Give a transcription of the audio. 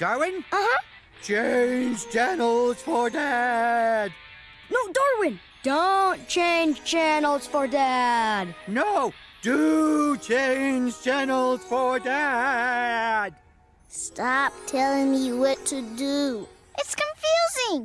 Darwin? Uh-huh. Change channels for Dad! No, Darwin! Don't change channels for Dad! No! Do change channels for Dad! Stop telling me what to do. It's coming.